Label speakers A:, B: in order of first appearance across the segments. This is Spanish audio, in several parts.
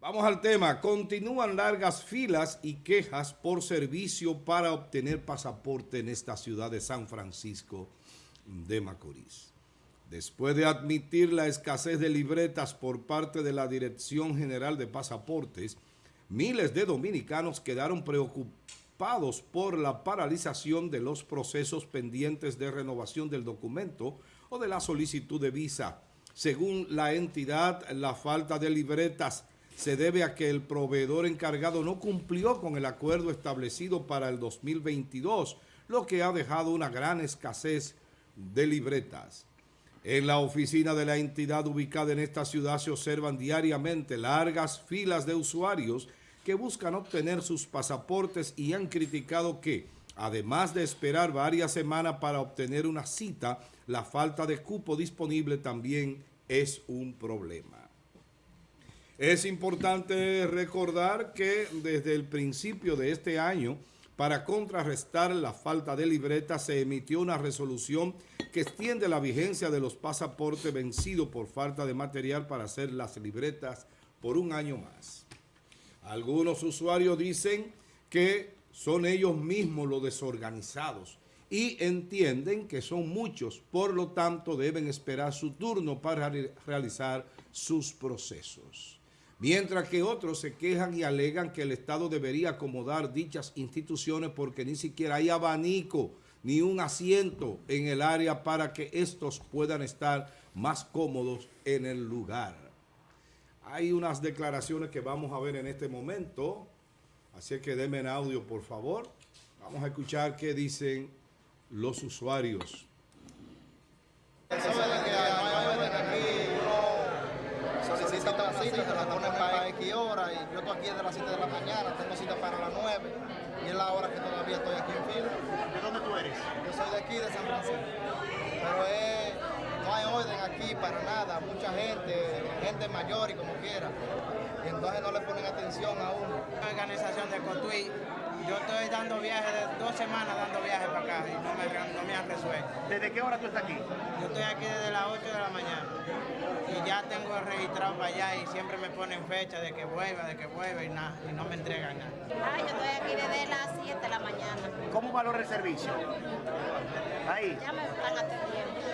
A: Vamos al tema. Continúan largas filas y quejas por servicio para obtener pasaporte en esta ciudad de San Francisco de Macorís. Después de admitir la escasez de libretas por parte de la Dirección General de Pasaportes, miles de dominicanos quedaron preocupados por la paralización de los procesos pendientes de renovación del documento o de la solicitud de visa. Según la entidad, la falta de libretas se debe a que el proveedor encargado no cumplió con el acuerdo establecido para el 2022, lo que ha dejado una gran escasez de libretas. En la oficina de la entidad ubicada en esta ciudad se observan diariamente largas filas de usuarios que buscan obtener sus pasaportes y han criticado que, además de esperar varias semanas para obtener una cita, la falta de cupo disponible también es un problema. Es importante recordar que desde el principio de este año, para contrarrestar la falta de libreta, se emitió una resolución que extiende la vigencia de los pasaportes vencidos por falta de material para hacer las libretas por un año más. Algunos usuarios dicen que son ellos mismos los desorganizados y entienden que son muchos, por lo tanto deben esperar su turno para realizar sus procesos mientras que otros se quejan y alegan que el Estado debería acomodar dichas instituciones porque ni siquiera hay abanico ni un asiento en el área para que estos puedan estar más cómodos en el lugar. Hay unas declaraciones que vamos a ver en este momento, así que denme en audio por favor. Vamos a escuchar qué dicen los usuarios
B: cita, se la ponen para X hora y yo estoy aquí desde las 7 de la mañana, tengo cita para las 9 y es la hora que todavía estoy aquí en fila.
C: ¿De dónde tú eres?
B: Yo soy de aquí, de San Francisco. Pero es, no hay orden aquí para nada, mucha gente, gente mayor y como quiera. Y entonces no le ponen atención a uno.
D: La organización de Cotuí yo estoy dando viajes, de dos semanas dando viajes para acá y no me, no me han resuelto.
C: ¿Desde qué hora tú estás aquí?
D: Yo estoy aquí desde las 8 de la mañana y ya tengo registrado para allá y siempre me ponen fecha de que vuelva, de que vuelva y nada, y no me entregan nada.
E: Ay, yo estoy aquí desde las 7 de la mañana.
C: ¿Cómo valora el servicio? Ahí.
E: Ya me están atendiendo.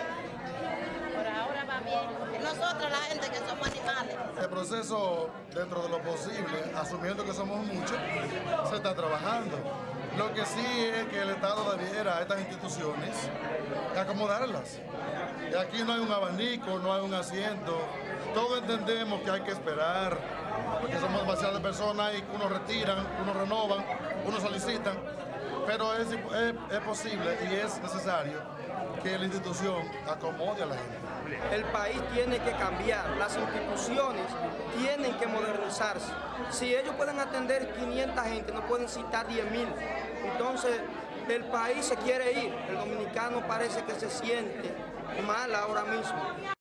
E: Nosotros, la gente que somos animales.
F: El proceso, dentro de lo posible, asumiendo que somos muchos, se está trabajando. Lo que sí es que el Estado debiera a estas instituciones acomodarlas. Y aquí no hay un abanico, no hay un asiento. Todos entendemos que hay que esperar, porque somos demasiadas personas y unos retiran, unos renovan, unos solicitan. Pero es, es posible y es necesario que la institución acomode a la gente.
G: El país tiene que cambiar, las instituciones tienen que modernizarse. Si ellos pueden atender 500 gente, no pueden citar 10 mil. Entonces, el país se quiere ir. El dominicano parece que se siente mal ahora mismo.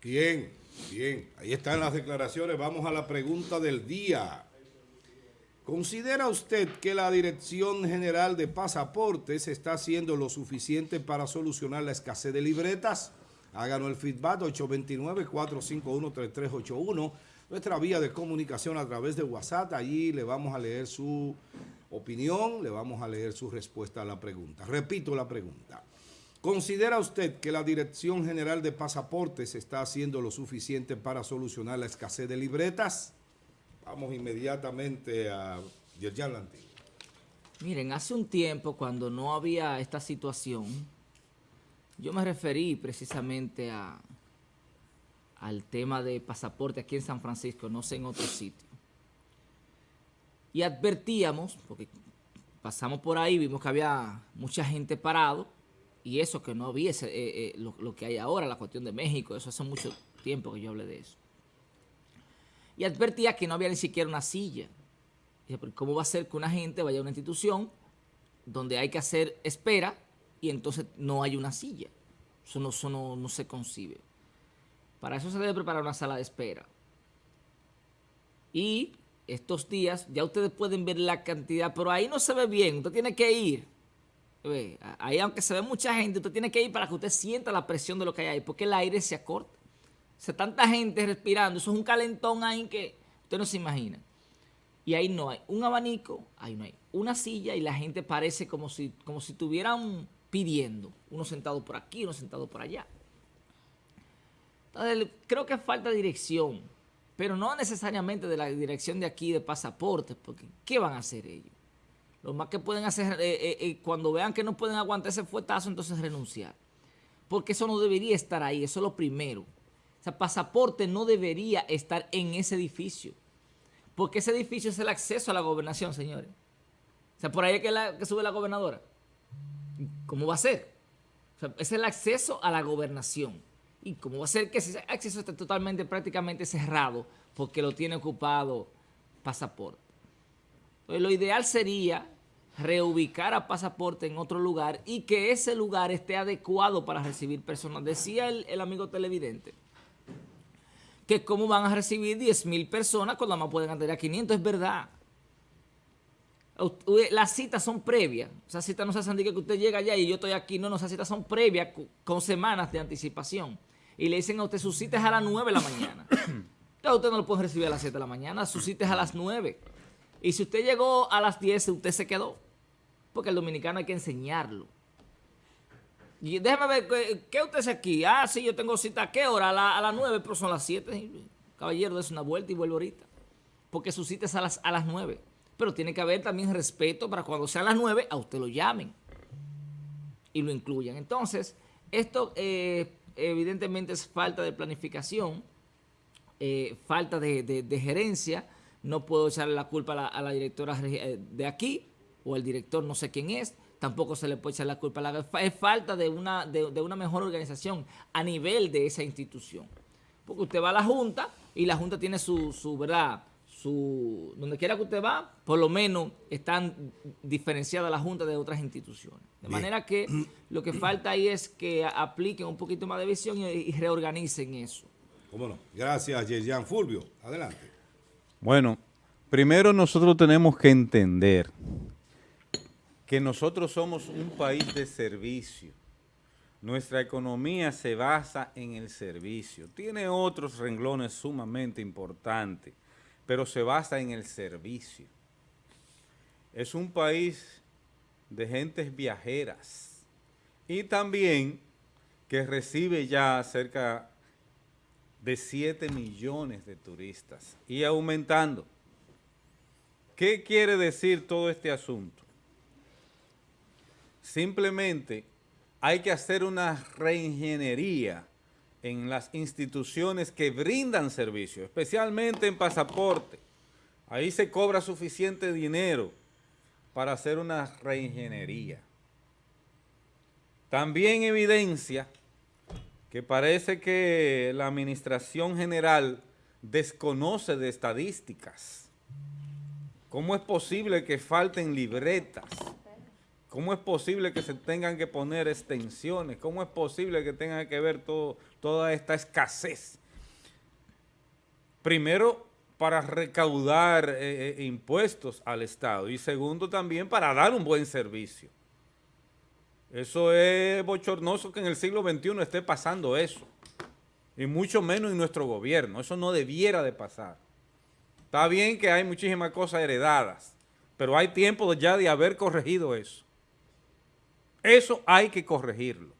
A: Bien, bien. Ahí están las declaraciones. Vamos a la pregunta del día. ¿Considera usted que la Dirección General de Pasaportes está haciendo lo suficiente para solucionar la escasez de libretas? Háganos el feedback 829-451-3381, nuestra vía de comunicación a través de WhatsApp. Allí le vamos a leer su opinión, le vamos a leer su respuesta a la pregunta. Repito la pregunta. ¿Considera usted que la Dirección General de Pasaportes está haciendo lo suficiente para solucionar la escasez de libretas? Vamos inmediatamente a Yerjan Lantín.
H: Miren, hace un tiempo cuando no había esta situación, yo me referí precisamente al tema de pasaporte aquí en San Francisco, no sé en otro sitio. Y advertíamos, porque pasamos por ahí, vimos que había mucha gente parado, y eso que no había eh, eh, lo, que hay ahora, la cuestión de México, eso hace mucho tiempo que yo hablé de eso. Y advertía que no había ni siquiera una silla. ¿Cómo va a ser que una gente vaya a una institución donde hay que hacer espera y entonces no hay una silla. Eso no, no, se concibe. Para eso se debe preparar una sala de espera. Y estos días ya ustedes pueden ver la cantidad, pero ahí no se ve bien, usted tiene que ir. Ahí aunque se ve mucha gente, usted tiene que ir para que usted sienta la presión de lo que hay ahí, porque el aire se acorta. O sea, tanta gente respirando, eso es un calentón ahí que Usted no se imagina. Y ahí no hay un abanico, ahí no hay una silla y la gente parece como si, como si estuvieran pidiendo. Uno sentado por aquí, uno sentado por allá. Entonces, creo que falta dirección, pero no necesariamente de la dirección de aquí de pasaportes, porque ¿qué van a hacer ellos? Lo más que pueden hacer, eh, eh, eh, cuando vean que no pueden aguantar ese fuetazo, entonces renunciar. Porque eso no debería estar ahí, eso es lo primero. O sea, pasaporte no debería estar en ese edificio. Porque ese edificio es el acceso a la gobernación, señores. O sea, por ahí es la, que sube la gobernadora. ¿Cómo va a ser? O es el acceso a la gobernación. ¿Y cómo va a ser que ese acceso esté totalmente, prácticamente cerrado porque lo tiene ocupado pasaporte? Entonces, lo ideal sería reubicar a pasaporte en otro lugar y que ese lugar esté adecuado para recibir personas. Decía el, el amigo televidente que cómo van a recibir 10 mil personas cuando más pueden atender a 500, es verdad. Las citas son previas. Esas citas no se hacen que usted llega allá y yo estoy aquí. No, no, esas citas son previas con semanas de anticipación. Y le dicen a usted, sus citas a las 9 de la mañana. Entonces usted no lo puede recibir a las 7 de la mañana, sus citas a las 9. Y si usted llegó a las 10, usted se quedó. Porque el dominicano hay que enseñarlo. Y déjeme ver, ¿qué usted hace aquí? Ah, sí, yo tengo cita. ¿A qué hora? A, las 9, pero son las 7. Caballero, des una vuelta y vuelvo ahorita. Porque su cita es a las, a las 9. Pero tiene que haber también respeto para cuando sean las 9, a usted lo llamen. Y lo incluyan. Entonces, esto eh, evidentemente es falta de planificación, eh, falta de, gerencia. No puedo echarle la culpa a la, a directora eh, de aquí o el director, no sé quién es tampoco se le puede echar la culpa. La, es falta de una, de, una mejor organización a nivel de esa institución. Porque usted va a la Junta y la Junta tiene su, su ¿verdad? Su, donde quiera que usted va, por lo menos están diferenciadas la Junta de otras instituciones. De manera que lo que falta ahí es que apliquen un poquito más de visión y, reorganicen eso.
A: ¿Cómo no? Gracias, Yerjan Fulvio. Adelante.
I: Bueno, primero nosotros tenemos que entender que nosotros somos un país de servicio. Nuestra economía se basa en el servicio. Tiene otros renglones sumamente importantes, pero se basa en el servicio. Es un país de gentes viajeras y también que recibe ya cerca de 7 millones de turistas y aumentando. ¿Qué quiere decir todo este asunto? Simplemente hay que hacer una reingeniería en las instituciones que brindan servicio, especialmente en pasaporte. Ahí se cobra suficiente dinero para hacer una reingeniería. También evidencia que parece que la Administración General desconoce de estadísticas. ¿Cómo es posible que falten libretas? ¿Cómo es posible que se tengan que poner extensiones? ¿Cómo es posible que tengan que ver toda esta escasez? Primero, para recaudar eh, eh, impuestos al Estado y segundo también para dar un buen servicio. Eso es bochornoso que en el siglo XXI esté pasando eso. Y mucho menos en nuestro gobierno. Eso no debiera de pasar. Está bien que hay muchísimas cosas heredadas, pero hay tiempo ya de haber corregido eso. Eso hay que corregirlo.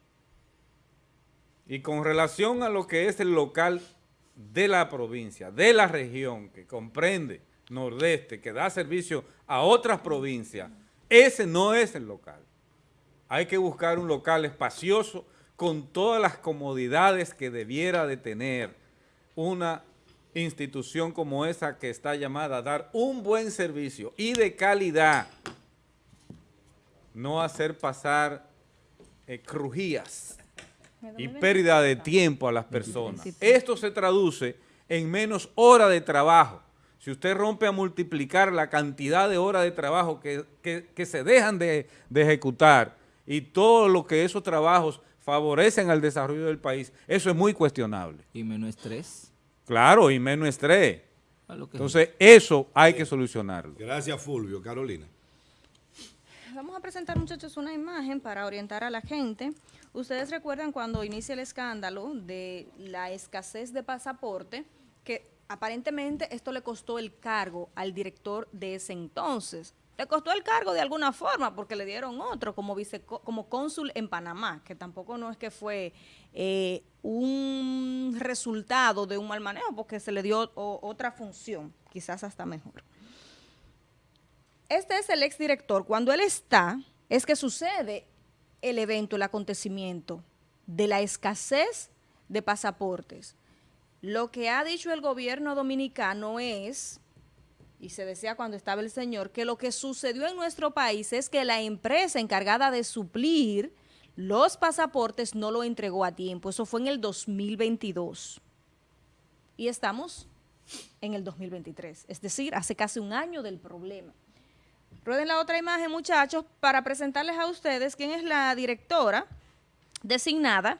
I: Y con relación a lo que es el local de la provincia, de la región, que comprende Nordeste, que da servicio a otras provincias, ese no es el local. Hay que buscar un local espacioso con todas las comodidades que debiera de tener una institución como esa que está llamada a dar un buen servicio y de calidad no hacer pasar eh, crujías y pérdida de tiempo a las personas. Esto se traduce en menos horas de trabajo. Si usted rompe a multiplicar la cantidad de horas de trabajo que, se dejan de, de, ejecutar y todo lo que esos trabajos favorecen al desarrollo del país, eso es muy cuestionable.
H: ¿Y menos estrés?
I: Claro, y menos estrés. Entonces, eso hay que solucionarlo.
A: Gracias, Fulvio. Carolina
J: vamos a presentar muchachos una imagen para orientar a la gente. Ustedes recuerdan cuando inicia el escándalo de la escasez de pasaporte, que aparentemente esto le costó el cargo al director de ese entonces. Le costó el cargo de alguna forma porque le dieron otro como vice, como cónsul en Panamá, que tampoco no es que fue eh, un resultado de un mal manejo porque se le dio otra función, quizás hasta mejor. Este es el exdirector. Cuando él está, es que sucede el evento, el acontecimiento de la escasez de pasaportes. Lo que ha dicho el gobierno dominicano es, y se decía cuando estaba el señor, que lo que sucedió en nuestro país es que la empresa encargada de suplir los pasaportes no lo entregó a tiempo. Eso fue en el 2022. Y estamos en el 2023, es decir, hace casi un año del problema. Rueden la otra imagen, muchachos, para presentarles a ustedes quién es la directora designada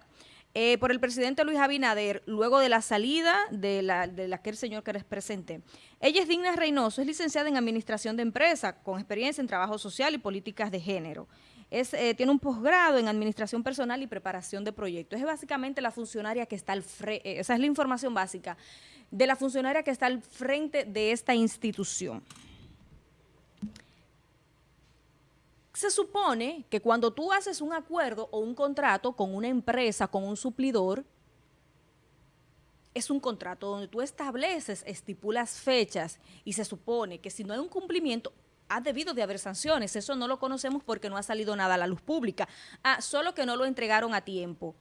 J: eh, por el presidente Luis Abinader, luego de la salida de, la, de aquel señor que les presenté. Ella es Digna Reynoso, es licenciada en Administración de Empresa, con experiencia en Trabajo Social y Políticas de Género. Es, eh, tiene un posgrado en Administración Personal y Preparación de Proyectos. Es básicamente la funcionaria que está al frente, eh, esa es la información básica, de la funcionaria que está al frente de esta institución. Se supone que cuando tú haces un acuerdo o un contrato con una empresa, con un suplidor, es un contrato donde tú estableces, estipulas fechas y se supone que si no hay un cumplimiento, ha debido de haber sanciones. Eso no lo conocemos porque no ha salido nada a la luz pública. Ah, solo que no lo entregaron a tiempo.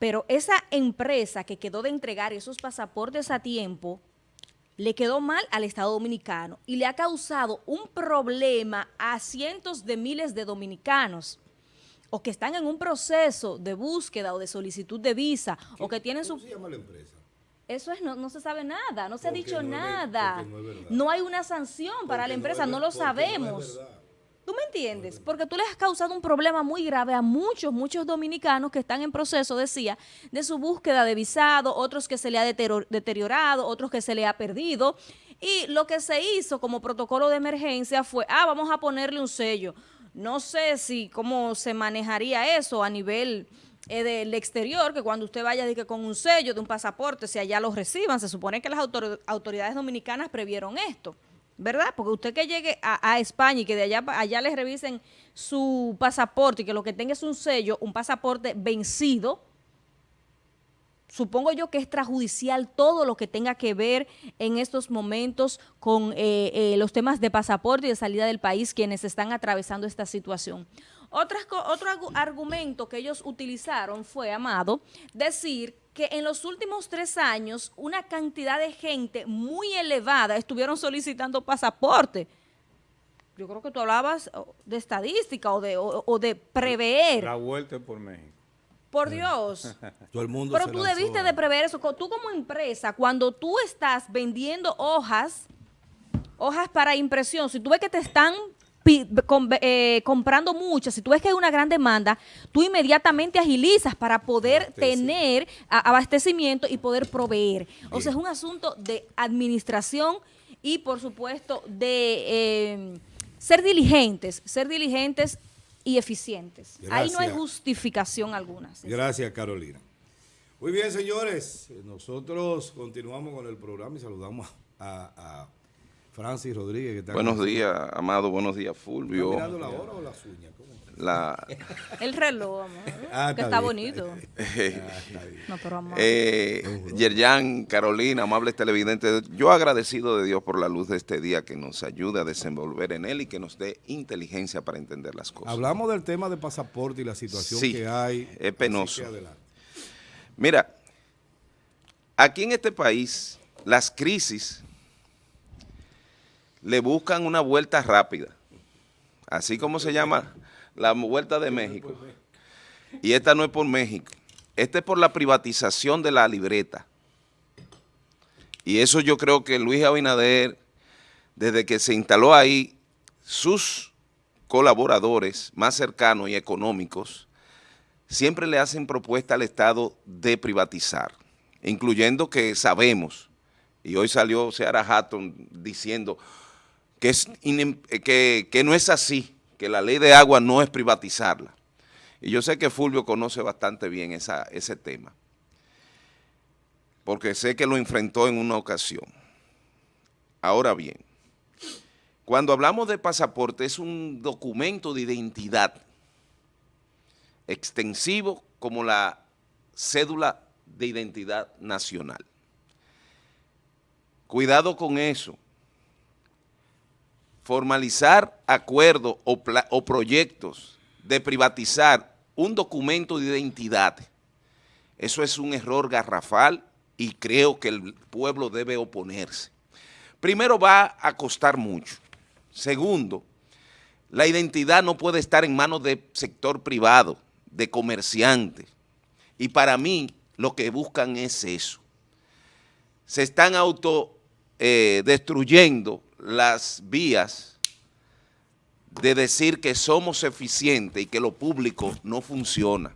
J: Pero esa empresa que quedó de entregar esos pasaportes a tiempo le quedó mal al Estado Dominicano y le ha causado un problema a cientos de miles de dominicanos o que están en un proceso de búsqueda o de solicitud de visa o que tienen su...
A: ¿Cómo se llama la empresa?
J: Eso es, no, se sabe nada, no se ha dicho nada. no, hay una sanción para la empresa, no, lo sabemos. ¿Tú me entiendes? Porque tú le has causado un problema muy grave a muchos, muchos dominicanos que están en proceso, decía, de su búsqueda de visado, otros que se le ha deteriorado, otros que se le ha perdido. Y lo que se hizo como protocolo de emergencia fue, ah, vamos a ponerle un sello. No sé si cómo se manejaría eso a nivel eh, del exterior, que cuando usted vaya que con un sello de un pasaporte, si allá lo reciban, se supone que las autoridades dominicanas previeron esto. ¿Verdad? Porque usted que llegue a, España y que de allá allá les revisen su pasaporte y que lo que tenga es un sello, un pasaporte vencido, supongo yo que es extrajudicial todo lo que tenga que ver en estos momentos con eh, eh, los temas de pasaporte y de salida del país quienes están atravesando esta situación. otro argumento que ellos utilizaron fue, Amado, decir que en los últimos tres años una cantidad de gente muy elevada estuvieron solicitando pasaporte. Yo creo que tú hablabas de estadística o de, o, de prever.
I: La vuelta por México.
J: Por Dios.
A: Todo el mundo
J: Pero tú debiste de prever eso. Tú como empresa, cuando tú estás vendiendo hojas, hojas para impresión, si tú ves que te están eh, comprando muchas, si tú ves que hay una gran demanda, tú inmediatamente agilizas para poder tener abastecimiento y poder proveer. O sea, es un asunto de administración y, por supuesto, de eh, ser diligentes, ser diligentes y eficientes. Ahí no hay justificación alguna.
A: Gracias, Carolina. Muy bien, señores. Nosotros continuamos con el programa y saludamos a Francis Rodríguez.
K: buenos días, Amado. Buenos días, Fulvio.
A: mirando la hora o las uñas?
K: La...
J: El reloj, amor, ah, que está, bonito.
K: no, pero amor. Eh, Yerjan, Carolina, amables televidentes, yo agradecido de Dios por la luz de este día que nos ayude a desenvolver en él y que nos dé inteligencia para entender las cosas.
A: Hablamos del tema de pasaporte y la situación que hay.
K: es penoso. Mira, aquí en este país, las crisis le buscan una vuelta rápida, así como se llama la vuelta de México. Y esta no es por México, esta es por la privatización de la libreta. Y eso yo creo que Luis Abinader, desde que se instaló ahí, sus colaboradores más cercanos y económicos, siempre le hacen propuesta al Estado de privatizar, incluyendo que sabemos, y hoy salió Seara Hatton diciendo, que, es que, que no es así, que la ley de agua no es privatizarla. Y yo sé que Fulvio conoce bastante bien esa, ese tema. porque sé que lo enfrentó en una ocasión. Ahora bien, cuando hablamos de pasaporte es un documento de identidad extensivo como la cédula de identidad nacional. Cuidado con eso. Formalizar acuerdos o, o proyectos de privatizar un documento de identidad, eso es un error garrafal y creo que el pueblo debe oponerse. Primero va a costar mucho. Segundo, la identidad no puede estar en manos del sector privado, de comerciantes. Y para mí lo que buscan es eso. Se están auto eh, destruyendo las vías de decir que somos eficientes y que lo público no funciona.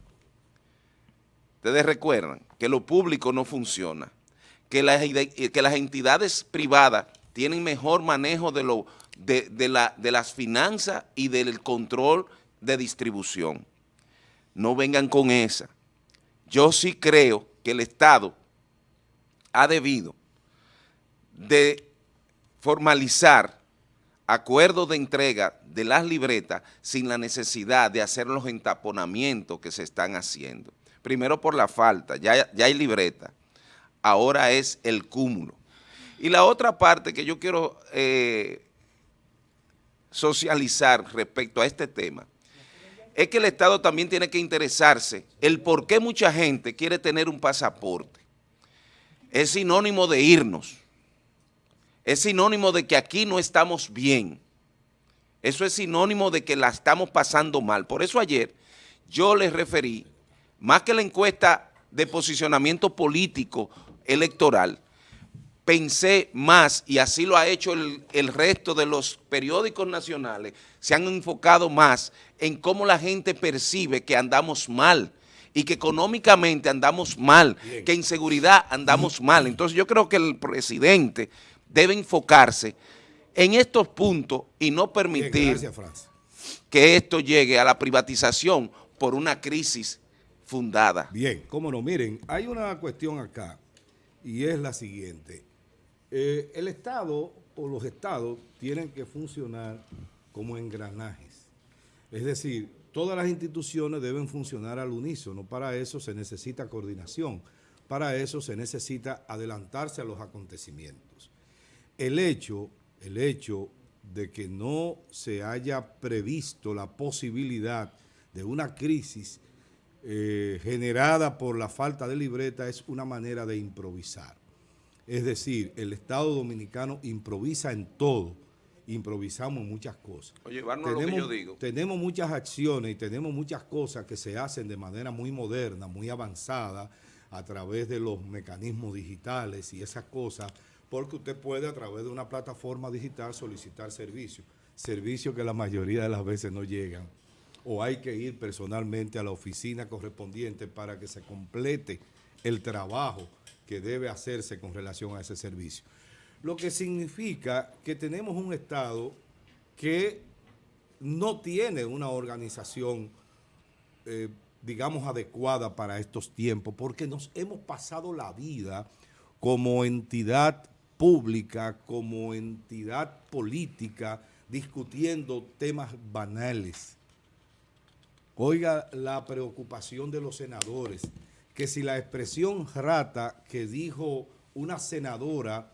K: Ustedes recuerdan que lo público no funciona, que las, que las entidades privadas tienen mejor manejo de, lo, de, la, de las finanzas y del control de distribución. No vengan con esa. Yo sí creo que el Estado ha debido de formalizar acuerdos de entrega de las libretas sin la necesidad de hacer los entaponamientos que se están haciendo. Primero por la falta, ya, ya hay libreta, ahora es el cúmulo. Y la otra parte que yo quiero eh, socializar respecto a este tema es que el Estado también tiene que interesarse el por qué mucha gente quiere tener un pasaporte. Es sinónimo de irnos es sinónimo de que aquí no estamos bien. Eso es sinónimo de que la estamos pasando mal. Por eso ayer yo les referí, más que la encuesta de posicionamiento político electoral, pensé más, y así lo ha hecho el, el, resto de los periódicos nacionales, se han enfocado más en cómo la gente percibe que andamos mal y que económicamente andamos mal, Bien. que en seguridad andamos mal. Entonces yo creo que el presidente debe enfocarse en estos puntos y no permitir
A: Bien, gracias,
K: que esto llegue a la privatización por una crisis fundada.
A: Bien, cómo no, miren, hay una cuestión acá y es la siguiente. Eh, el Estado o los Estados tienen que funcionar como engranajes. Es decir, todas las instituciones deben funcionar al unísono. Para eso se necesita coordinación. Para eso se necesita adelantarse a los acontecimientos el hecho, el hecho de que no se haya previsto la posibilidad de una crisis eh, generada por la falta de libreta es una manera de improvisar. Es decir, el Estado Dominicano improvisa en todo, improvisamos en muchas cosas.
K: Oye, tenemos, lo que yo digo.
A: Tenemos muchas acciones y tenemos muchas cosas que se hacen de manera muy moderna, muy avanzada, a través de los mecanismos digitales y esas cosas, porque usted puede a través de una plataforma digital solicitar servicios, servicios que la mayoría de las veces no llegan, o hay que ir personalmente a la oficina correspondiente para que se complete el trabajo que debe hacerse con relación a ese servicio. Lo que significa que tenemos un Estado que no tiene una organización, eh, digamos, adecuada para estos tiempos, porque nos hemos pasado la vida como entidad pública, como entidad política, discutiendo temas banales. Oiga la preocupación de los senadores, que si la expresión rata que dijo una senadora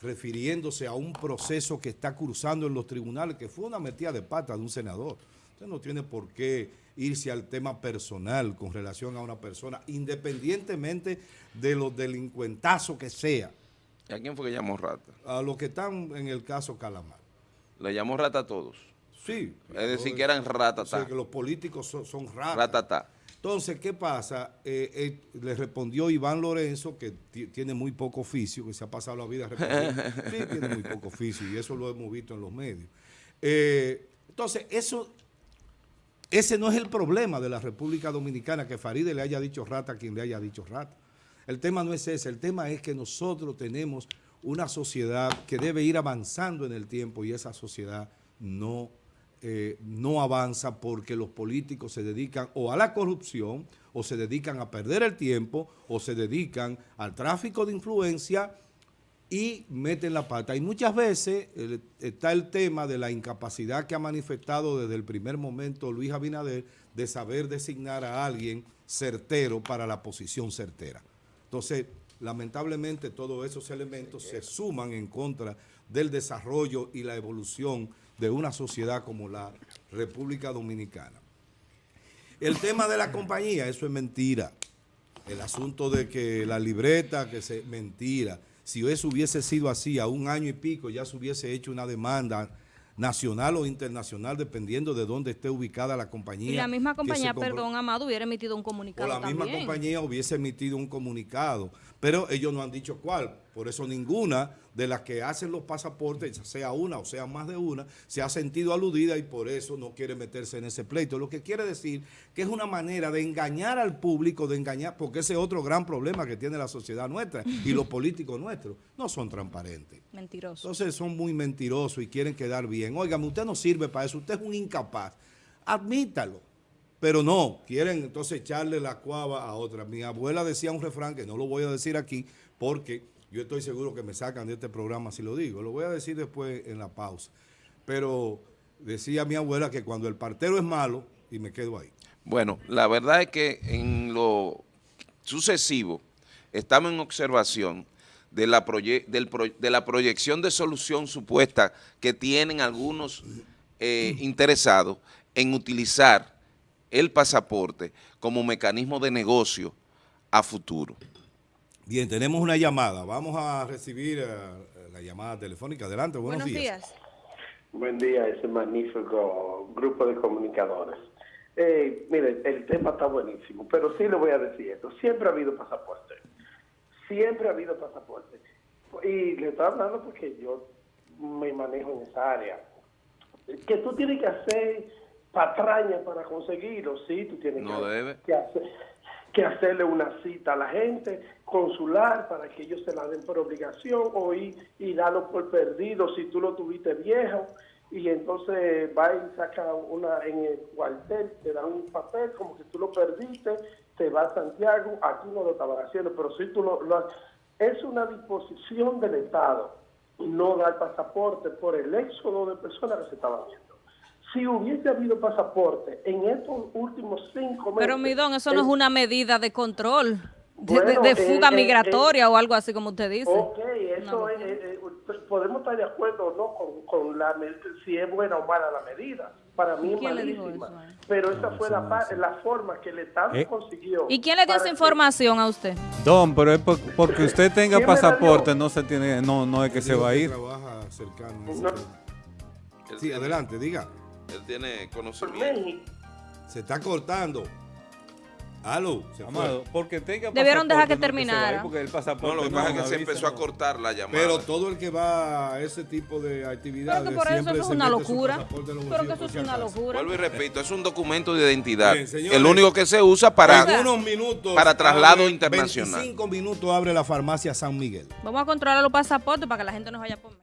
A: refiriéndose a un proceso que está cursando en los tribunales, que fue una metida de pata de un senador. Usted no tiene por qué irse al tema personal con relación a una persona, independientemente de los delincuentazos que sea.
K: ¿Y a quién fue que llamó rata?
A: A los que están en el caso Calamar.
K: ¿Le llamó rata a todos?
A: Sí.
K: Es decir, que eran ratatá.
A: O sea, que los políticos son, son ratas.
K: Ratatá.
A: Entonces, ¿qué pasa? Eh, eh, le respondió Iván Lorenzo, que tiene muy poco oficio, que se ha pasado la vida respondiendo. sí, tiene muy poco oficio, y eso lo hemos visto en los medios. Eh, entonces, eso, ese no es el problema de la República Dominicana, que Faride le haya dicho rata a quien le haya dicho rata. El tema no es ese, el tema es que nosotros tenemos una sociedad que debe ir avanzando en el tiempo y esa sociedad no eh, no avanza porque los políticos se dedican o a la corrupción, o se dedican a perder el tiempo, o se dedican al tráfico de influencia y meten la pata. Y muchas veces eh, está el tema de la incapacidad que ha manifestado desde el primer momento Luis Abinader de saber designar a alguien certero para la posición certera. Entonces, lamentablemente todos esos elementos se suman en contra del desarrollo y la evolución de una sociedad como la República Dominicana. El tema de la compañía, eso es mentira. El asunto de que la libreta, que se mentira. Si eso hubiese sido así a un año y pico, ya se hubiese hecho una demanda nacional o internacional, dependiendo de dónde esté ubicada la compañía.
J: Y la misma compañía, perdón, Amado, hubiera emitido un
A: o
J: comunicado
A: la misma compañía hubiese emitido un comunicado, pero ellos no han dicho cuál. Por eso ninguna de las que hacen los pasaportes, sea una o sea más de una, se ha sentido aludida y por eso no quiere meterse en ese pleito. Lo que quiere decir que es una manera de engañar al público, de engañar, porque ese es otro gran problema que tiene la sociedad nuestra y los políticos nuestros, no son transparentes.
J: Mentiroso.
A: Entonces son muy mentirosos y quieren quedar bien. Óigame, usted no sirve para eso, usted es un incapaz. Admítalo. Pero no, quieren entonces echarle la cuava a otra. Mi abuela decía un refrán que no lo voy a decir aquí porque yo estoy seguro que me sacan de este programa si lo digo. Lo voy a decir después en la pausa. Pero decía mi abuela que cuando el partero es malo, y me quedo ahí.
K: Bueno, la verdad es que en lo sucesivo estamos en observación de la, proye- del pro- de la proyección de solución supuesta que tienen algunos eh, interesados en utilizar el pasaporte como mecanismo de negocio a futuro.
A: Bien, tenemos una llamada. Vamos a recibir eh, la llamada telefónica. Adelante, buenos,
J: Buenos
A: días.
J: días.
L: Buen día, ese magnífico grupo de comunicadores. Eh, mire, el tema está buenísimo, pero sí le voy a decir esto. Siempre ha habido pasaporte. Siempre ha habido pasaporte. Y le estoy hablando porque yo me manejo en esa área. Que tú tienes que hacer patraña para conseguirlo, sí, tú tienes
K: No
L: que,
K: debe.
L: que hacer que hacerle una cita a la gente consular para que ellos se la den por obligación o ir y darlo por perdido si tú lo tuviste viejo y entonces va y saca una en el cuartel, te dan un papel como que tú lo perdiste, te va a Santiago, aquí no lo estaban haciendo, pero si tú lo, es una disposición del Estado no dar pasaporte por el éxodo de personas que se estaban haciendo. Si hubiese habido pasaporte en estos últimos cinco meses...
J: Pero, Midón, eso no es
L: el-
J: una medida de control, de,
L: Bueno,
J: de- de
L: eh,
J: fuga
L: eh,
J: migratoria o algo así como usted dice.
L: Ok, eso es, eh, eh, podemos estar de acuerdo o no con, con la si es buena o mala la medida. Para mí es
J: ¿Quién le dijo
L: malísima. Pero esa fue la, forma que el Estado
I: Eh.
L: consiguió.
J: ¿Y quién le dio esa
L: que-
J: información a usted?
I: Don, pero es por- porque usted tenga
L: ¿Quién me la
I: pasaporte, no se tiene, no, no es que se va a ir.
A: Trabaja cercano.
L: No.
A: tema. Sí, adelante, diga.
K: Él tiene conocimiento.
A: Se está cortando. Aló, se fue.
I: Amado, porque tenga
J: Debieron dejar que
I: no a
J: terminara.
I: Porque el
K: No,
I: pasaporte
K: lo que
I: no
K: pasa es que se empezó a
I: no.
K: cortar la llamada.
A: Pero todo el que va a ese tipo de actividades
J: Pero que por eso
A: siempre
J: eso es una locura. Pero que eso es una locura.
K: Vuelvo y repito, es un documento de identidad.
A: Bien, señores.
K: el único que se usa para...
A: en unos minutos.
K: para traslado
A: abre-
K: internacional.
A: 25 minutos abre la farmacia San Miguel.
J: Vamos a controlar los pasaportes para que la gente no vaya por